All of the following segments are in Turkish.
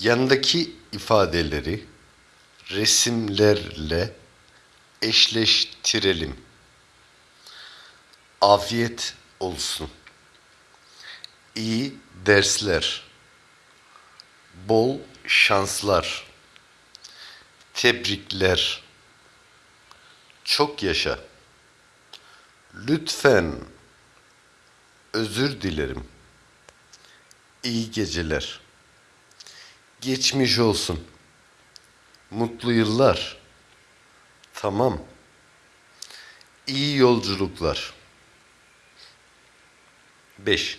Yanındaki ifadeleri resimlerle eşleştirelim. Afiyet olsun. İyi dersler. Bol şanslar. Tebrikler. Çok yaşa. Lütfen. Özür dilerim. İyi geceler. Geçmiş olsun. Mutlu yıllar. Tamam. İyi yolculuklar. 5.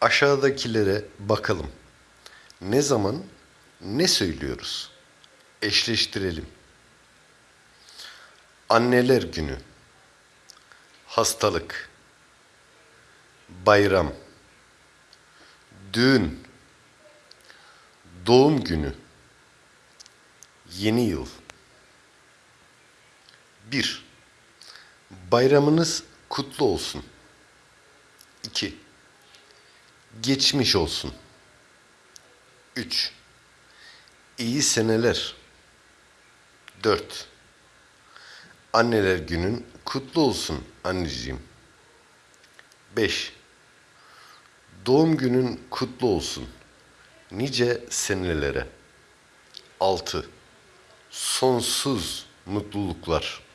Aşağıdakilere bakalım. Ne zaman ne söylüyoruz? Eşleştirelim. Anneler günü. Hastalık. Bayram. Düğün. Doğum günü. Yeni yıl. 1. Bayramınız kutlu olsun. 2. Geçmiş olsun. 3. İyi seneler. 4. Anneler günün kutlu olsun anneciğim. 5. Doğum günün kutlu olsun. Nice senelere. 6. Sonsuz mutluluklar.